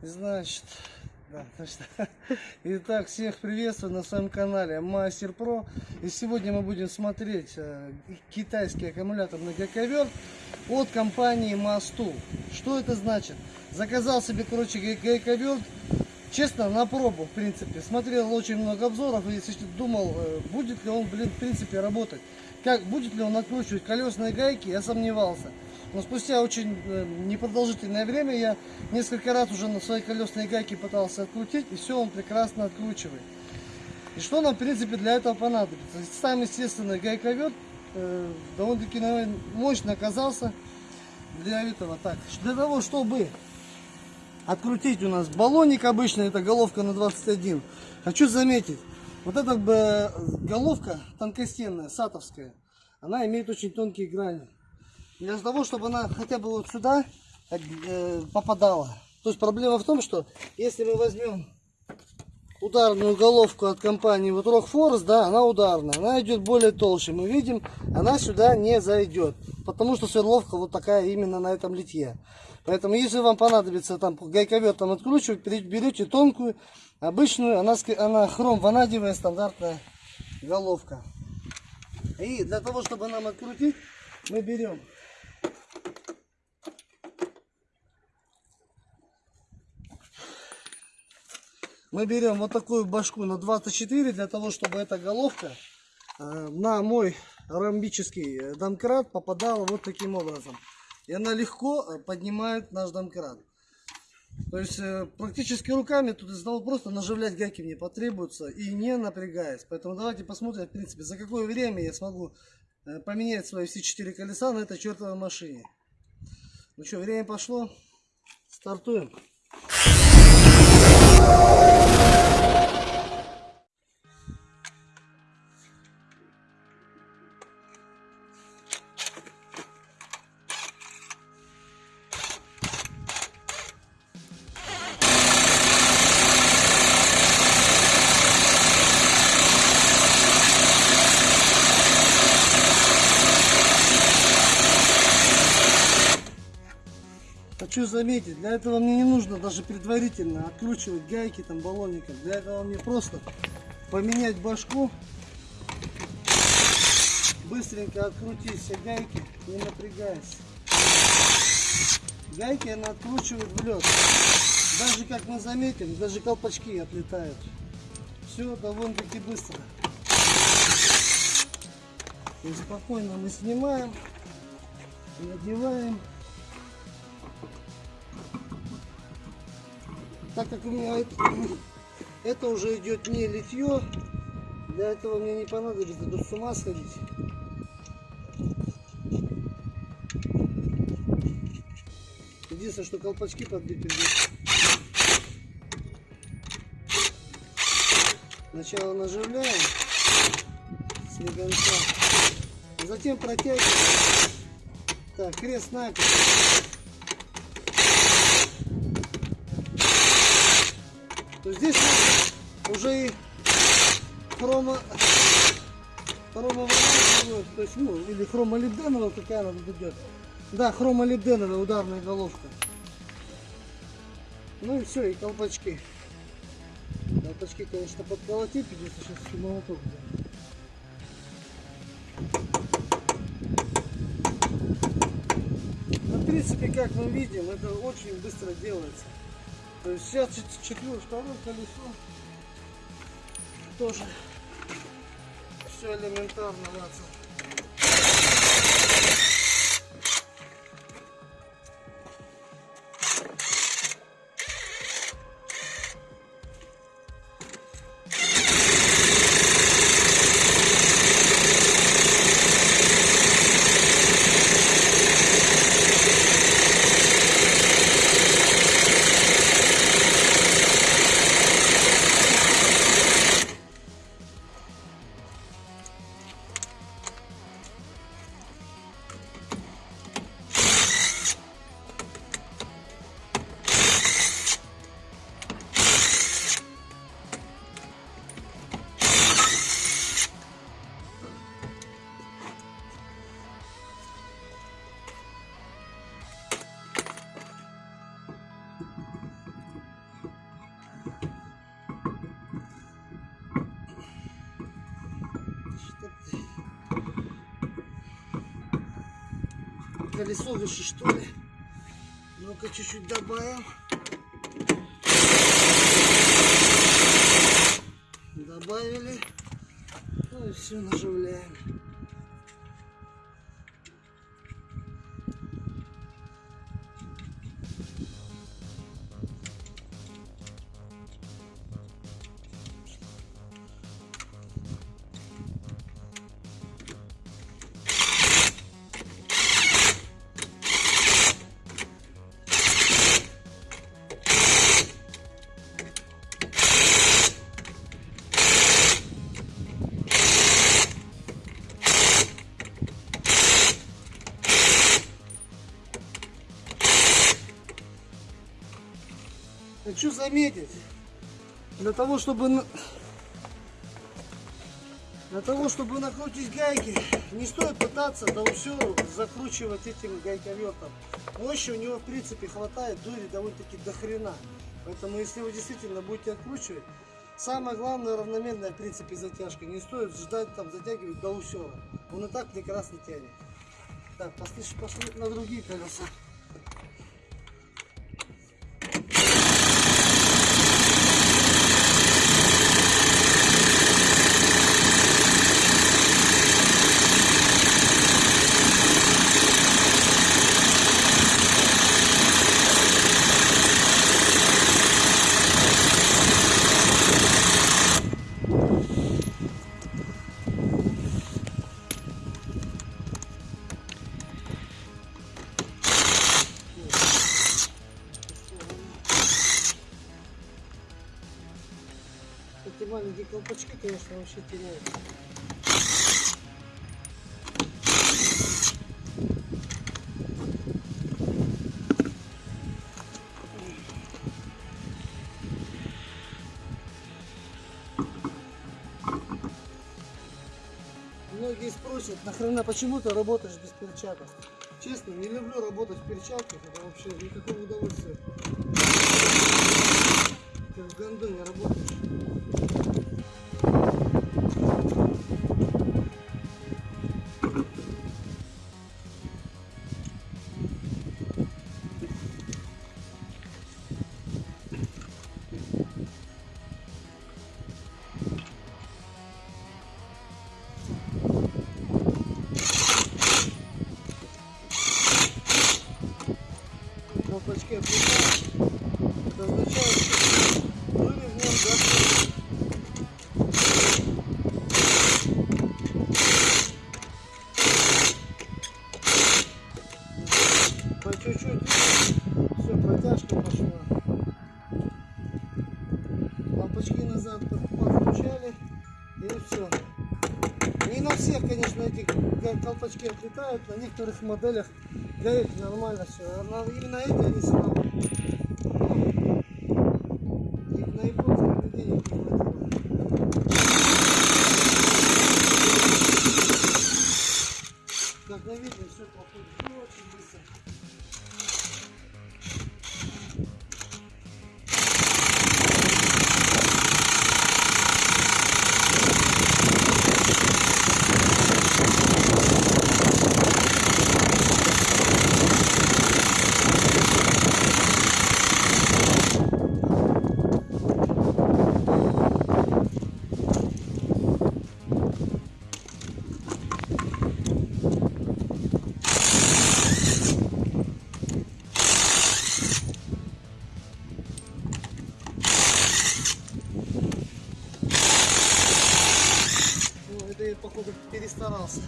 Значит, да, точно. Итак, всех приветствую на своем канале Мастер Про. И сегодня мы будем смотреть э, китайский аккумуляторный гайковерт от компании Масту. Что это значит? Заказал себе, короче, гайковерт. Честно, на пробу, в принципе. Смотрел очень много обзоров и думал, э, будет ли он, блин, в принципе, работать. Как, будет ли он откручивать колесные гайки, я сомневался. Но спустя очень э, непродолжительное время я несколько раз уже на своей колесной гайке пытался открутить, и все он прекрасно откручивает. И что нам, в принципе, для этого понадобится? Сам, естественно, гайковед э, довольно-таки мощно оказался для этого. Так, для того, чтобы открутить у нас баллоник обычный, это головка на 21. Хочу заметить, вот эта э, головка тонкостенная, сатовская, она имеет очень тонкие грани для того, чтобы она хотя бы вот сюда э, попадала. То есть проблема в том, что если мы возьмем ударную головку от компании вот Rockforce, да, она ударная, она идет более толще. Мы видим, она сюда не зайдет, потому что сверловка вот такая именно на этом литье. Поэтому, если вам понадобится там гайковертом откручивать, берете тонкую, обычную, она, она хром ванадевая стандартная головка. И для того, чтобы нам открутить, мы берем мы берем вот такую башку на 24 для того, чтобы эта головка э, на мой ромбический э, домкрат попадала вот таким образом. И она легко э, поднимает наш домкрат. То есть практически руками тут из того просто наживлять гайки мне потребуется и не напрягаясь. Поэтому давайте посмотрим, в принципе, за какое время я смогу поменять свои все четыре колеса на этой чертовой машине. Ну что, время пошло. Стартуем. Oh! Заметить, для этого мне не нужно даже предварительно откручивать гайки там баллонником. Для этого мне просто поменять башку, быстренько открутить все гайки, не напрягаясь. Гайки она откручивает в лед. Даже как мы заметим, даже колпачки отлетают. Все довольно-таки быстро. И спокойно мы снимаем, надеваем. Так как у меня это, это уже идет не литье, для этого мне не понадобится тут с ума сходить. Единственное, что колпачки подбить придется. Сначала наживляем слегонца, затем протягиваем. Так, крест накрест. То здесь уже и хрома хрома то есть, ну, или хромолибденовая, какая она тут идет. Да, хромолибденовая ударная головка. Ну и все, и колпачки. Колпачки, конечно, подколотить придется сейчас молоток взять. В принципе, как мы видим, это очень быстро делается. То есть сейчас четвертое, второе колесо тоже все элементарно, Ватсон. Колесо выше, что ли. Ну-ка, чуть-чуть добавим. Добавили. Ну и все, наживляем. Хочу заметить, для того, чтобы для того, чтобы накрутить гайки, не стоит пытаться да все закручивать этим гайковертом. Мощи у него в принципе хватает, дури довольно-таки до хрена. Поэтому если вы действительно будете откручивать, самое главное равномерная в принципе затяжка. Не стоит ждать там затягивать до усера. Он и так прекрасно тянет. Так, пошли, пошли на другие колеса. Колпачки, конечно, вообще теряют. Многие спросят, нахрена почему ты работаешь без перчаток? Честно, не люблю работать в перчатках, это вообще никакого удовольствия. Ты в гондоне работаешь. Лампочки назад подключали. И все. Не на всех, конечно, эти колпачки отлетают. На некоторых моделях гаек нормально все. А именно эти они хватило. Как на видео все проходит очень быстро. Походу, перестарался.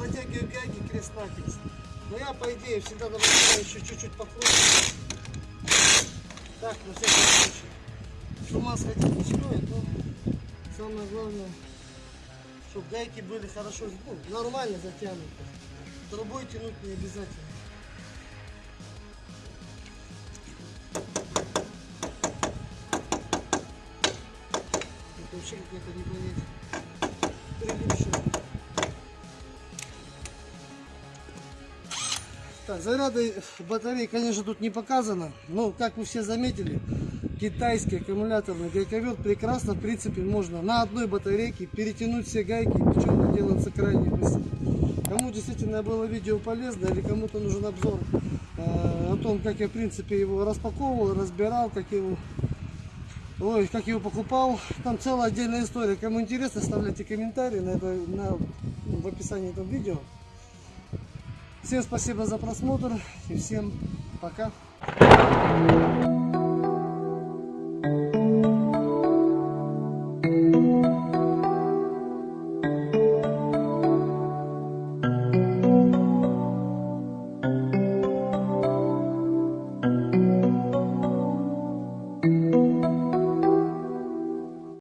Протягивать гайки крест-накрест. Но я, по идее, всегда добавляю еще чуть-чуть покруче. Так, на всякий случай. Что маска не стоит, но самое главное, чтобы гайки были хорошо, ну, нормально затянуты. Трубой тянуть не обязательно. Это вообще какая-то не понять. Прилипшая. Так, заряды батареи, конечно, тут не показано. Но, как вы все заметили, китайский аккумуляторный гайковед прекрасно, в принципе, можно на одной батарейке перетянуть все гайки, причем это делается крайне быстро. Кому действительно было видео полезно или кому-то нужен обзор э, о том, как я, в принципе, его распаковывал, разбирал, как его Ой, как его покупал. Там целая отдельная история. Кому интересно, оставляйте комментарии на это, на, в описании этого видео. Всем спасибо за просмотр и всем пока.